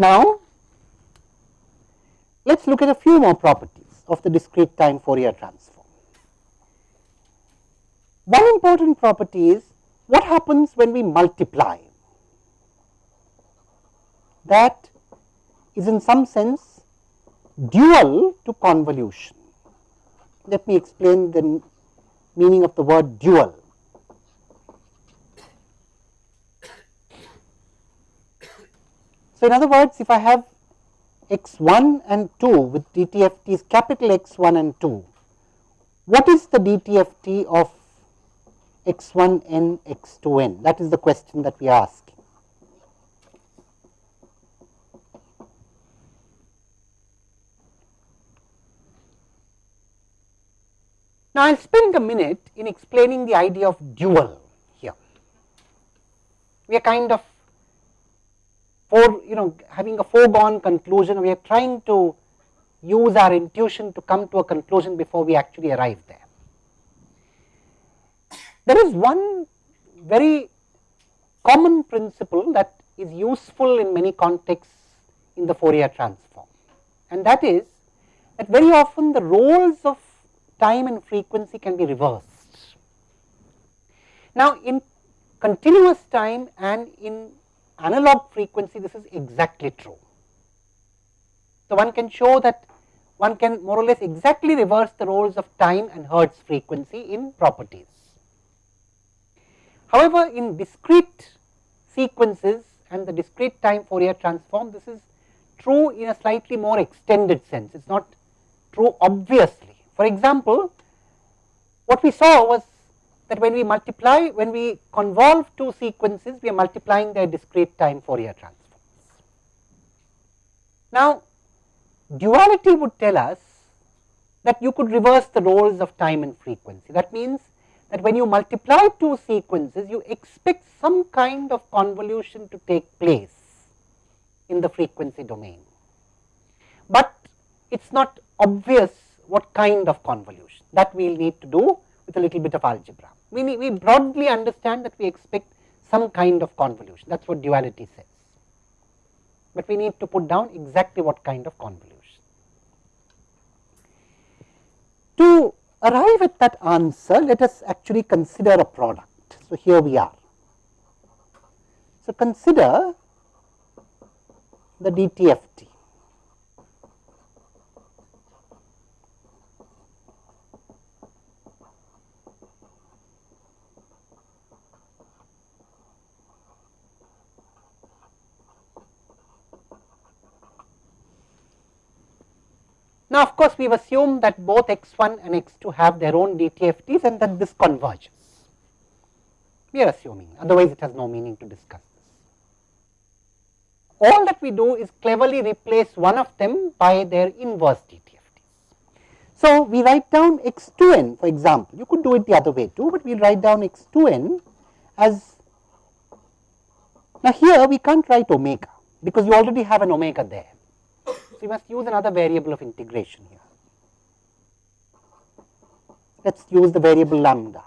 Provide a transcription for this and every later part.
Now, let us look at a few more properties of the discrete time Fourier transform. One important property is what happens when we multiply that is in some sense dual to convolution. Let me explain the meaning of the word dual. So, in other words, if I have x 1 and 2 with DTFTs capital X 1 and 2, what is the DTFT of x 1 n x 2 n? That is the question that we ask. Now, I will spend a minute in explaining the idea of dual here. We are kind of for you know having a foregone conclusion, we are trying to use our intuition to come to a conclusion before we actually arrive there. There is one very common principle that is useful in many contexts in the Fourier transform and that is that very often the roles of time and frequency can be reversed. Now, in continuous time and in analog frequency this is exactly true. So, one can show that one can more or less exactly reverse the roles of time and Hertz frequency in properties. However, in discrete sequences and the discrete time Fourier transform this is true in a slightly more extended sense, it is not true obviously. For example, what we saw was that when we multiply, when we convolve two sequences, we are multiplying their discrete time Fourier transforms. Now, duality would tell us that you could reverse the roles of time and frequency. That means that when you multiply two sequences, you expect some kind of convolution to take place in the frequency domain. But it is not obvious what kind of convolution that we will need to do with a little bit of algebra we, we broadly understand that we expect some kind of convolution that is what duality says, but we need to put down exactly what kind of convolution. To arrive at that answer let us actually consider a product. So, here we are. So, consider the DTFT. Now, of course, we have assumed that both x1 and x2 have their own DTFTs and that this converges. We are assuming, otherwise it has no meaning to discuss this. All that we do is cleverly replace one of them by their inverse DTFTs. So, we write down x2n for example, you could do it the other way too, but we will write down x2n as now here we can't write omega because you already have an omega there. We must use another variable of integration here. Let us use the variable lambda.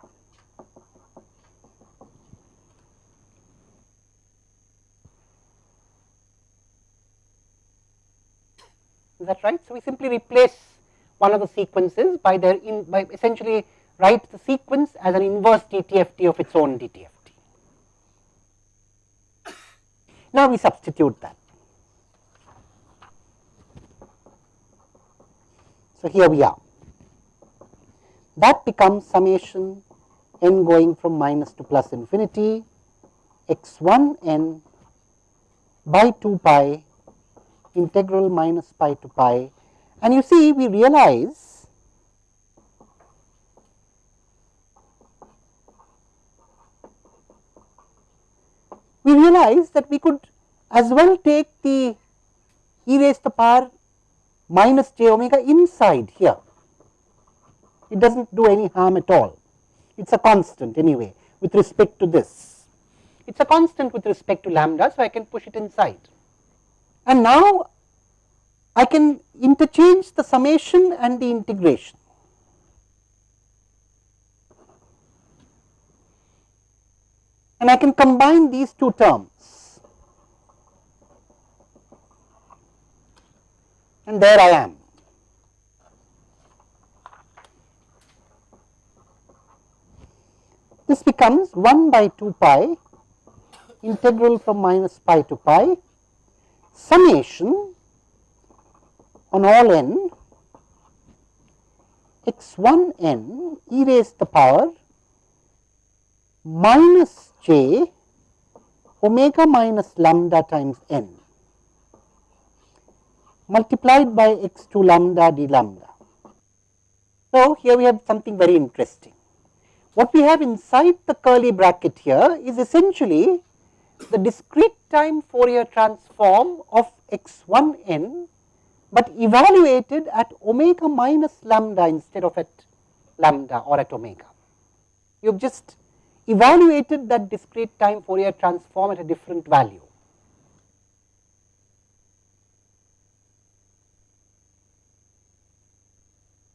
Is that right? So, we simply replace one of the sequences by their in by essentially write the sequence as an inverse DTFT of its own DTFT. Now, we substitute that. So, here we are. That becomes summation n going from minus to plus infinity x 1 n by 2 pi integral minus pi to pi. And you see we realize we realize that we could as well take the e raised to the power minus j omega inside here. It does not do any harm at all. It is a constant anyway with respect to this. It is a constant with respect to lambda, so I can push it inside. And now I can interchange the summation and the integration. And I can combine these two terms. And there I am. This becomes 1 by 2 pi integral from minus pi to pi summation on all n x 1 n e raised the power minus j omega minus lambda times n multiplied by x 2 lambda d lambda. So, here we have something very interesting. What we have inside the curly bracket here is essentially the discrete time Fourier transform of x 1 n, but evaluated at omega minus lambda instead of at lambda or at omega. You have just evaluated that discrete time Fourier transform at a different value.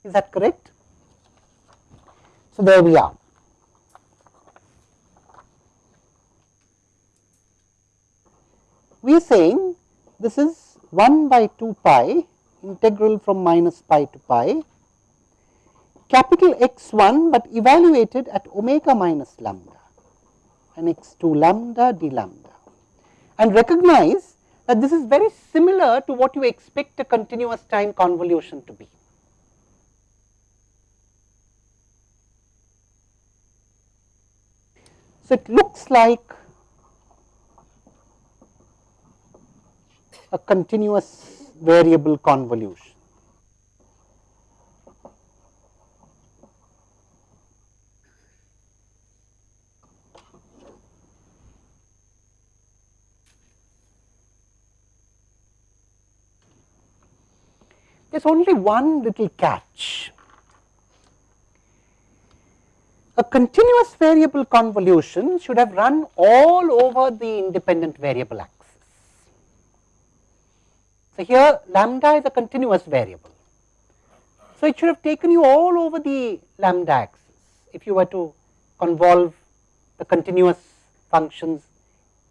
Is that correct? So, there we are. We are saying this is 1 by 2 pi integral from minus pi to pi capital X 1, but evaluated at omega minus lambda and x 2 lambda d lambda and recognize that this is very similar to what you expect a continuous time convolution to be. So, it looks like a continuous variable convolution. there is only one little catch. A continuous variable convolution should have run all over the independent variable axis. So, here lambda is a continuous variable. So, it should have taken you all over the lambda axis if you were to convolve the continuous functions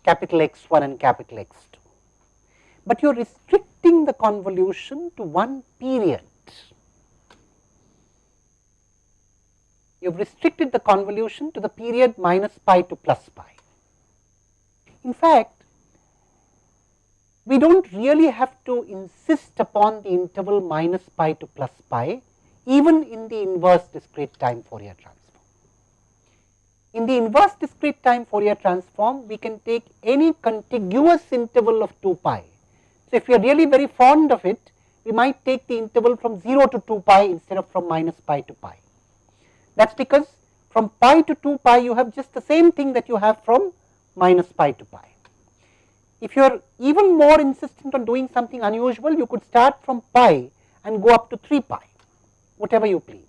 capital X 1 and capital X 2 but you are restricting the convolution to one period. You have restricted the convolution to the period minus pi to plus pi. In fact, we do not really have to insist upon the interval minus pi to plus pi even in the inverse discrete time Fourier transform. In the inverse discrete time Fourier transform, we can take any contiguous interval of 2 pi so, if we are really very fond of it, we might take the interval from 0 to 2 pi instead of from minus pi to pi. That is because from pi to 2 pi you have just the same thing that you have from minus pi to pi. If you are even more insistent on doing something unusual, you could start from pi and go up to 3 pi, whatever you please.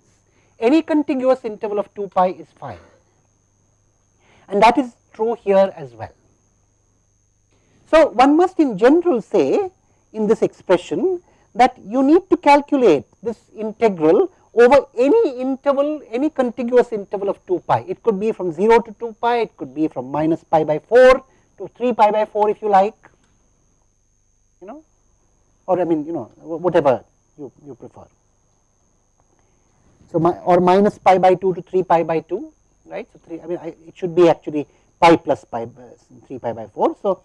Any contiguous interval of 2 pi is fine and that is true here as well. So, one must in general say in this expression that you need to calculate this integral over any interval, any contiguous interval of 2 pi. It could be from 0 to 2 pi, it could be from minus pi by 4 to 3 pi by 4 if you like, you know, or I mean, you know, whatever you, you prefer. So, my, or minus pi by 2 to 3 pi by 2, right. So, 3, I mean, I, it should be actually pi plus pi, uh, 3 pi by 4. So,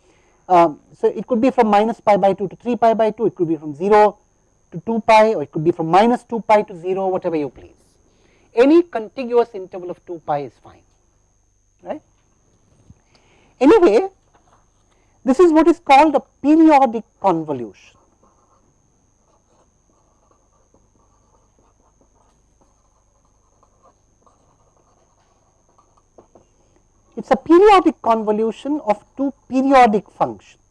um, so, it could be from minus pi by 2 to 3 pi by 2, it could be from 0 to 2 pi or it could be from minus 2 pi to 0 whatever you please. Any contiguous interval of 2 pi is fine right. Anyway, this is what is called a periodic convolution. It is a periodic convolution of two periodic functions.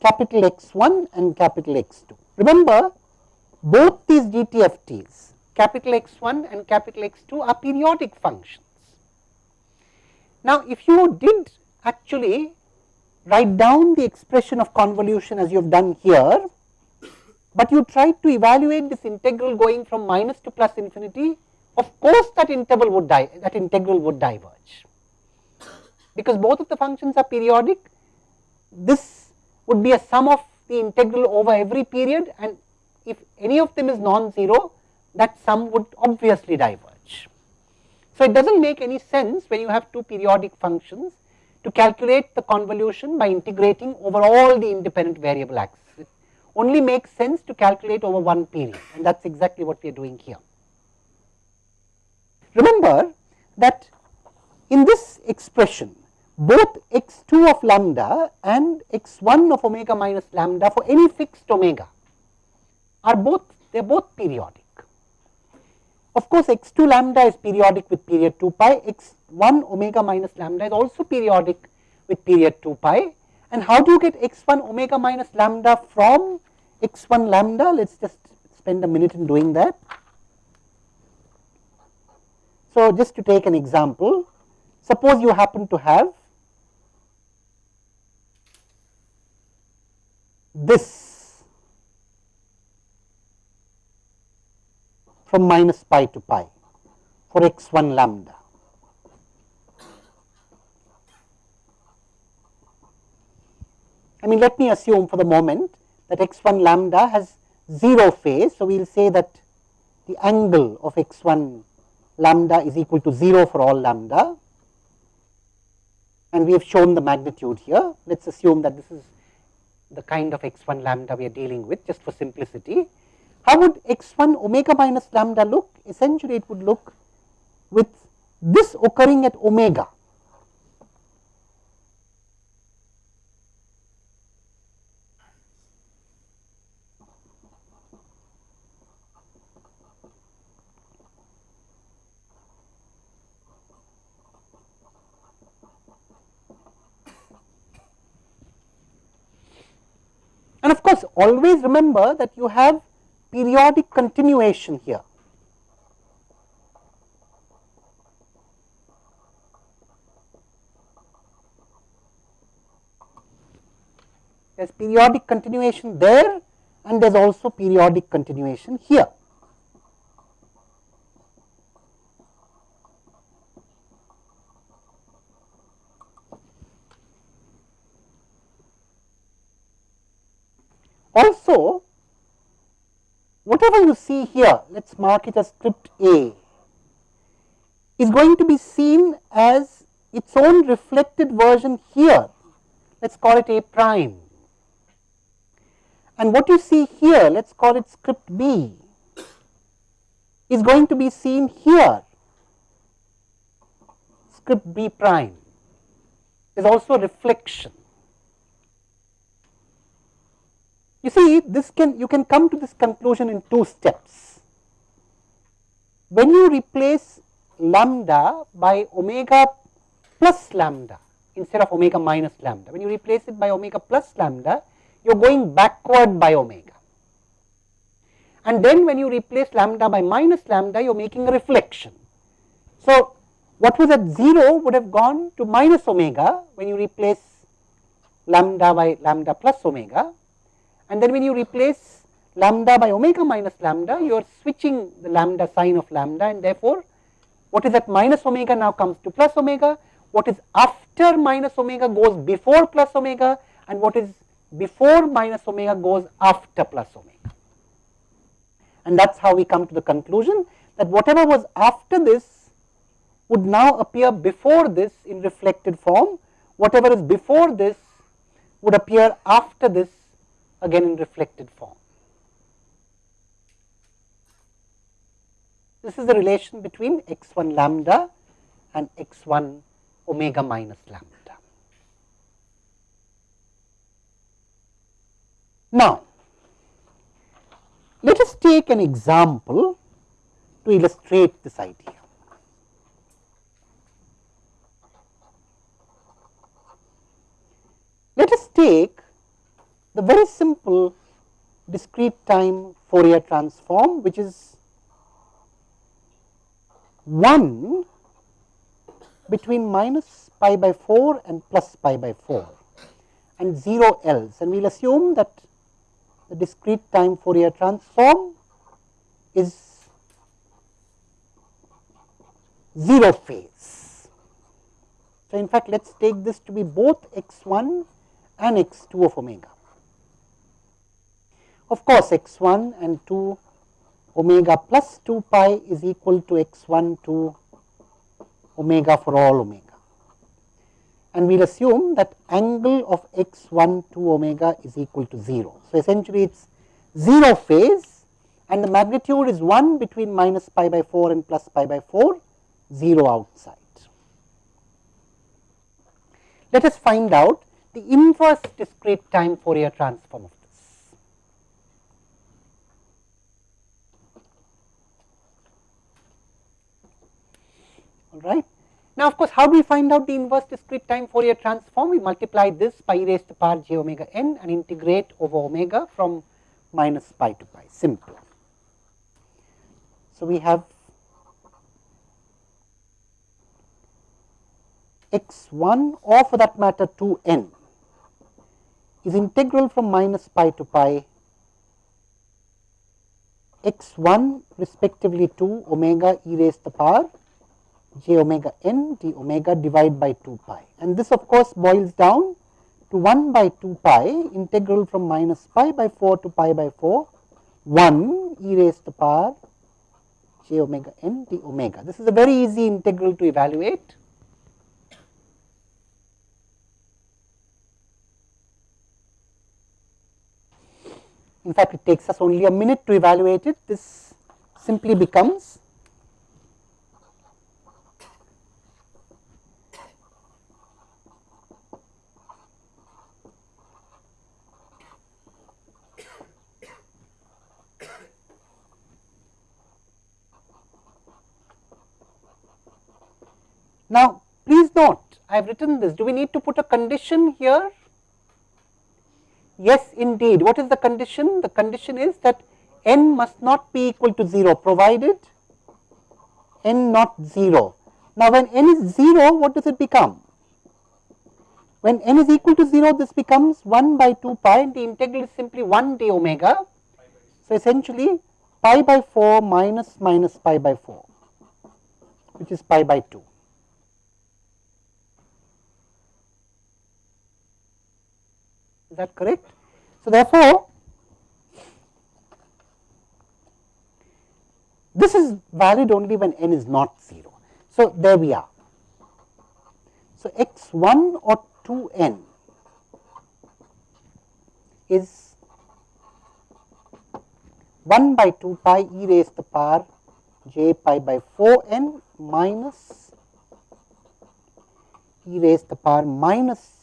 Capital X 1 and capital X 2. Remember both these DTFTs capital X 1 and capital X 2 are periodic functions. Now, if you did actually write down the expression of convolution as you have done here, but you tried to evaluate this integral going from minus to plus infinity, of course that interval would die, that integral would diverge. because both of the functions are periodic this would be a sum of the integral over every period and if any of them is non-zero that sum would obviously diverge. So, it does not make any sense when you have two periodic functions to calculate the convolution by integrating over all the independent variable axes. It only makes sense to calculate over one period and that is exactly what we are doing here. Remember that in this expression both x 2 of lambda and x 1 of omega minus lambda for any fixed omega are both they are both periodic. Of course, x 2 lambda is periodic with period 2 pi, x 1 omega minus lambda is also periodic with period 2 pi. And how do you get x 1 omega minus lambda from x 1 lambda? Let us just spend a minute in doing that. So, just to take an example, suppose you happen to have this from minus pi to pi for x 1 lambda. I mean let me assume for the moment that x 1 lambda has 0 phase. So, we will say that the angle of x 1 lambda is equal to 0 for all lambda and we have shown the magnitude here. Let us assume that this is the kind of x 1 lambda we are dealing with just for simplicity. How would x1 omega minus lambda look? Essentially it would look with this occurring at omega. And of course, always remember that you have periodic continuation here. There is periodic continuation there and there is also periodic continuation here. Also, whatever you see here, let us mark it as script A, is going to be seen as its own reflected version here. Let us call it A prime. And what you see here, let us call it script B, is going to be seen here, script B prime. is also a reflection. You see this can you can come to this conclusion in two steps. When you replace lambda by omega plus lambda instead of omega minus lambda, when you replace it by omega plus lambda, you are going backward by omega. And then when you replace lambda by minus lambda, you are making a reflection. So, what was at 0 would have gone to minus omega when you replace lambda by lambda plus omega and then when you replace lambda by omega minus lambda, you are switching the lambda sign of lambda and therefore, what is at minus omega now comes to plus omega, what is after minus omega goes before plus omega and what is before minus omega goes after plus omega. And that is how we come to the conclusion that whatever was after this would now appear before this in reflected form, whatever is before this would appear after this again in reflected form. This is the relation between x 1 lambda and x 1 omega minus lambda. Now, let us take an example to illustrate this idea. Let us take the very simple discrete time Fourier transform which is 1 between minus pi by 4 and plus pi by 4 and 0 else and we will assume that the discrete time Fourier transform is 0 phase. So, in fact, let us take this to be both x 1 and x 2 of omega. Of course, x 1 and 2 omega plus 2 pi is equal to x 1 to omega for all omega. And we will assume that angle of x 1 to omega is equal to 0. So, essentially it is 0 phase and the magnitude is 1 between minus pi by 4 and plus pi by 4, 0 outside. Let us find out the inverse discrete time Fourier transform of this. All right. Now, of course, how do we find out the inverse discrete time Fourier transform? We multiply this e raised to power j omega n and integrate over omega from minus pi to pi, simple. So, we have x 1 or for that matter 2 n is integral from minus pi to pi x 1 respectively to omega e raised to the power j omega n d omega divided by 2 pi and this of course boils down to 1 by 2 pi integral from minus pi by 4 to pi by 4 1 e raised to power j omega n d omega. This is a very easy integral to evaluate In fact, it takes us only a minute to evaluate it. This simply becomes Now, please note I have written this. Do we need to put a condition here Yes, indeed. What is the condition? The condition is that n must not be equal to 0 provided n not 0. Now, when n is 0, what does it become? When n is equal to 0, this becomes 1 by 2 pi and the integral is simply 1 d omega. So, essentially pi by 4 minus minus pi by 4, which is pi by 2. Is that correct? So, therefore, this is valid only when n is not 0. So, there we are. So, x 1 or 2 n is 1 by 2 pi e raised to the power j pi by 4 n minus e raised to the power minus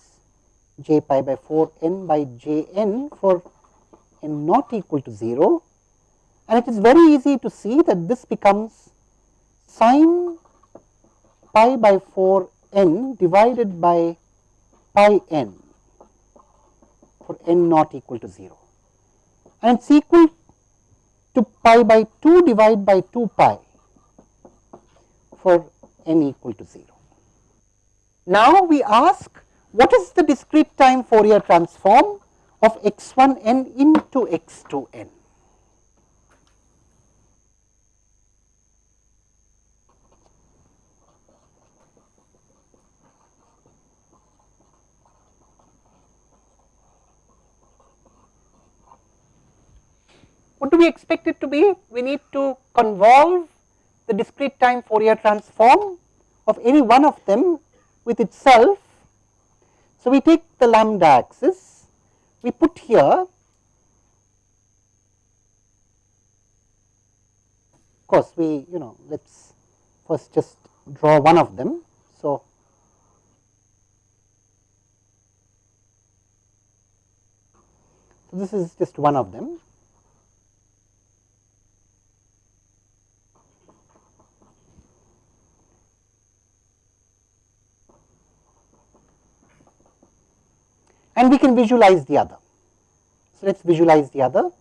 j pi by 4 n by j n for n not equal to 0 and it is very easy to see that this becomes sine pi by 4 n divided by pi n for n not equal to 0 and it is equal to pi by 2 divided by 2 pi for n equal to 0. Now, we ask what is the discrete time Fourier transform of x 1 n into x 2 n? What do we expect it to be? We need to convolve the discrete time Fourier transform of any one of them with itself so, we take the lambda axis, we put here of course, we you know let us first just draw one of them. So, so this is just one of them. and we can visualize the other. So, let us visualize the other.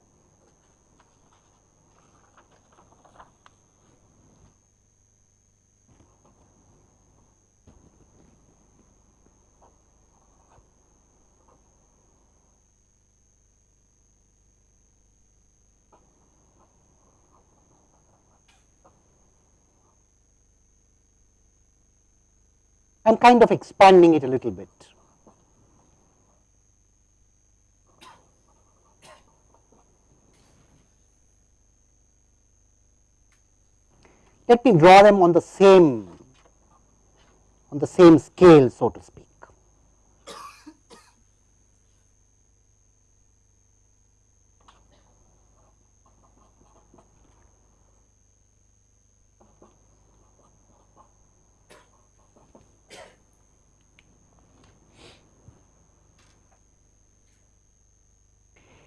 I am kind of expanding it a little bit. Let me draw them on the same on the same scale so to speak.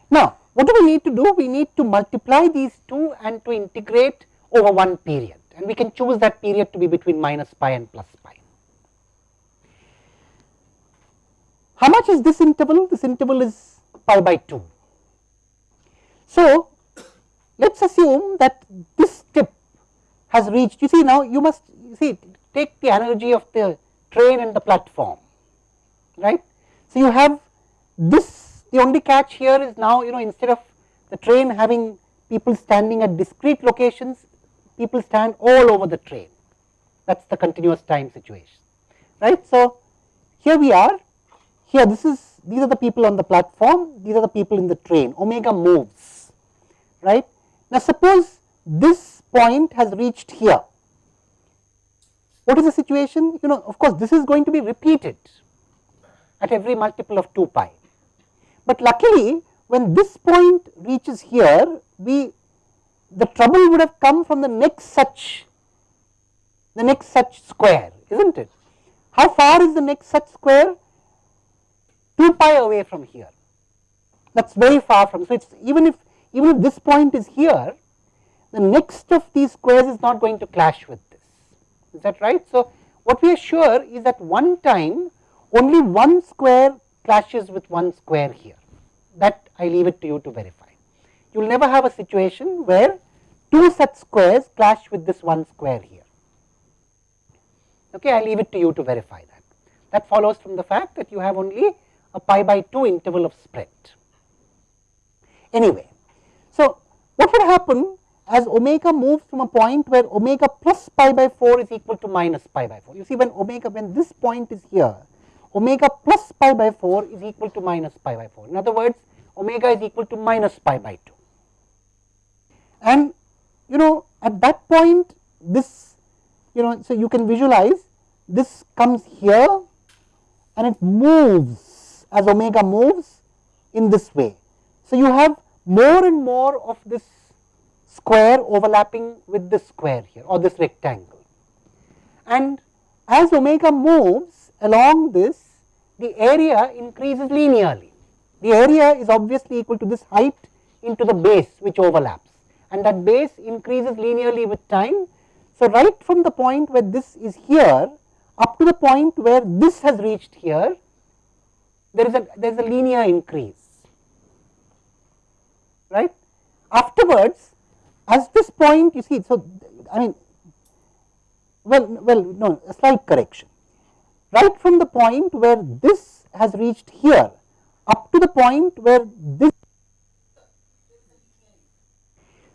Now, what do we need to do? We need to multiply these two and to integrate over one period and we can choose that period to be between minus pi and plus pi. How much is this interval? This interval is pi by 2. So, let us assume that this tip has reached, you see now you must see take the analogy of the train and the platform, right. So, you have this the only catch here is now you know instead of the train having people standing at discrete locations, people stand all over the train. That is the continuous time situation, right. So, here we are, here this is these are the people on the platform, these are the people in the train, omega moves, right. Now, suppose this point has reached here, what is the situation? You know of course, this is going to be repeated at every multiple of 2 pi but luckily when this point reaches here, we the trouble would have come from the next such the next such square, isn't it? How far is the next such square? 2 pi away from here. That is very far from. So, it is even if even if this point is here, the next of these squares is not going to clash with this. Is that right? So, what we are sure is that one time only one square clashes with one square here that I leave it to you to verify. You will never have a situation where two such squares clash with this one square here. Okay, I leave it to you to verify that. That follows from the fact that you have only a pi by 2 interval of spread. Anyway, so what would happen as omega moves from a point where omega plus pi by 4 is equal to minus pi by 4. You see when omega, when this point is here, omega plus pi by 4 is equal to minus pi by 4. In other words, omega is equal to minus pi by 2. And you know at that point this you know so you can visualize this comes here and it moves as omega moves in this way. So, you have more and more of this square overlapping with this square here or this rectangle. And as omega moves along this the area increases linearly. The area is obviously equal to this height into the base which overlaps and that base increases linearly with time. So, right from the point where this is here up to the point where this has reached here there is a there is a linear increase right. Afterwards as this point you see so I mean well well no a slight correction right from the point where this has reached here up to the point where this.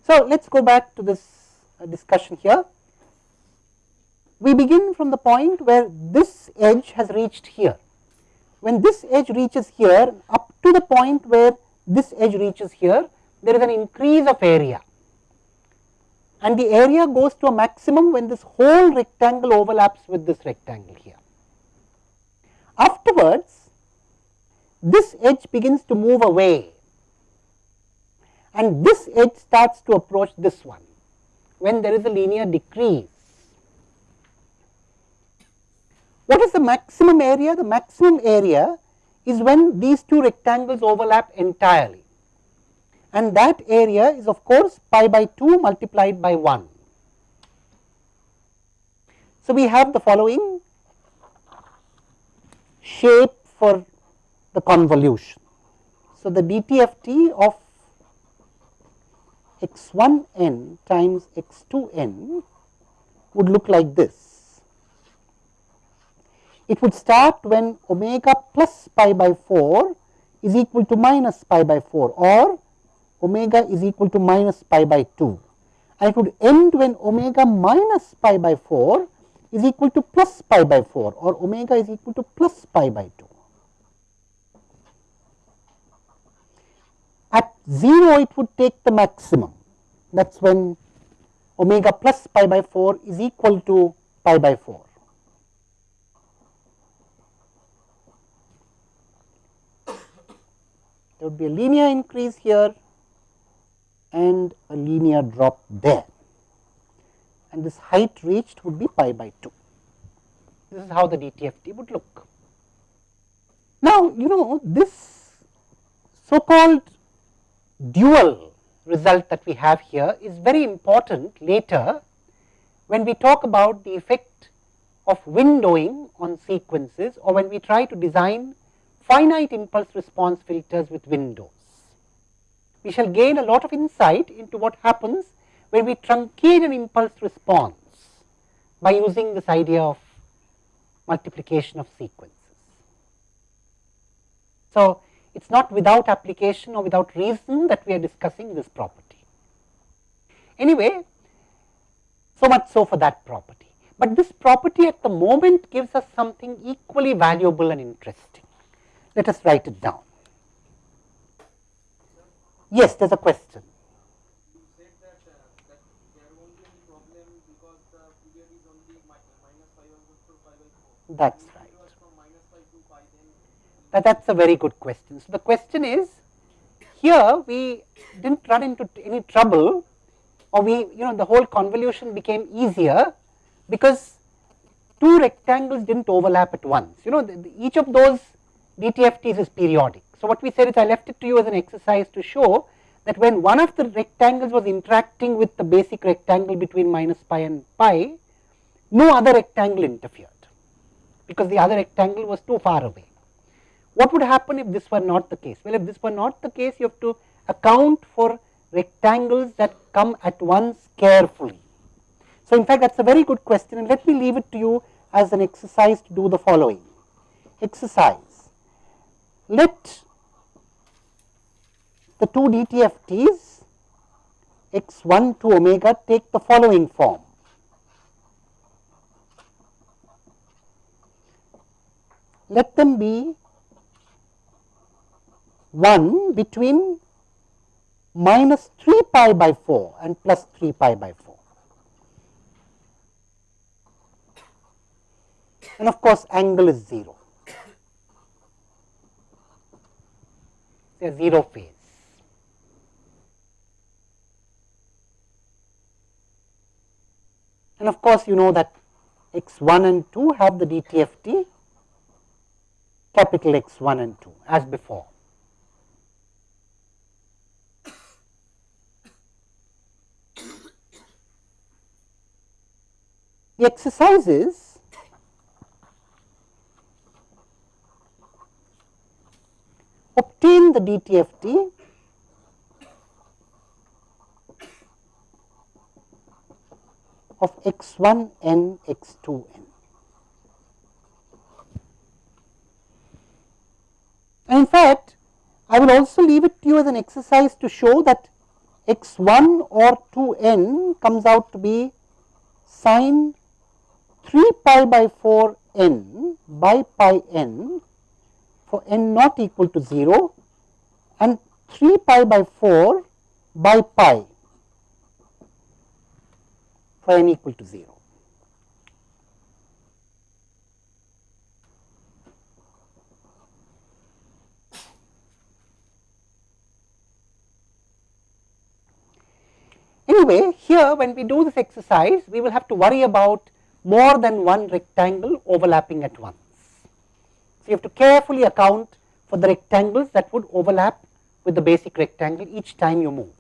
So, let us go back to this uh, discussion here. We begin from the point where this edge has reached here. When this edge reaches here up to the point where this edge reaches here, there is an increase of area and the area goes to a maximum when this whole rectangle overlaps with this rectangle here. Afterwards, this edge begins to move away and this edge starts to approach this one when there is a linear decrease. What is the maximum area? The maximum area is when these two rectangles overlap entirely and that area is of course pi by 2 multiplied by 1. So, we have the following shape for the convolution. So, the DTFT of x 1 n times x 2 n would look like this. It would start when omega plus pi by 4 is equal to minus pi by 4 or omega is equal to minus pi by 2 and it would end when omega minus pi by 4 is equal to plus pi by 4 or omega is equal to plus pi by 2. At 0 it would take the maximum that is when omega plus pi by 4 is equal to pi by 4. There would be a linear increase here and a linear drop there and this height reached would be pi by 2. This is how the DTFT would look. Now, you know this so called dual result that we have here is very important later when we talk about the effect of windowing on sequences or when we try to design finite impulse response filters with windows. We shall gain a lot of insight into what happens when we truncate an impulse response by using this idea of multiplication of sequences. So, it is not without application or without reason that we are discussing this property. Anyway, so much so for that property, but this property at the moment gives us something equally valuable and interesting. Let us write it down. Yes, there is a question. That is right. That, that's a very good question. So, the question is here we did not run into any trouble or we you know the whole convolution became easier because two rectangles did not overlap at once. You know the, the, each of those DTFTs is periodic. So, what we said is I left it to you as an exercise to show that when one of the rectangles was interacting with the basic rectangle between minus pi and pi, no other rectangle interfered because the other rectangle was too far away. What would happen if this were not the case? Well, if this were not the case, you have to account for rectangles that come at once carefully. So, in fact, that is a very good question and let me leave it to you as an exercise to do the following. Exercise let the two DTFTs x 1 to omega take the following form. Let them be 1 between minus 3 pi by 4 and plus 3 pi by 4. And of course, angle is 0. a 0 phase. And of course, you know that x 1 and 2 have the DTFT capital X 1 and 2 as before. Exercises obtain the DTFT of x1 n x2 n. And in fact, I will also leave it to you as an exercise to show that x1 or 2n comes out to be sine 3 pi by 4 n by pi n for n not equal to 0 and 3 pi by 4 by pi for n equal to 0. Anyway, here when we do this exercise, we will have to worry about more than one rectangle overlapping at once. So, you have to carefully account for the rectangles that would overlap with the basic rectangle each time you move.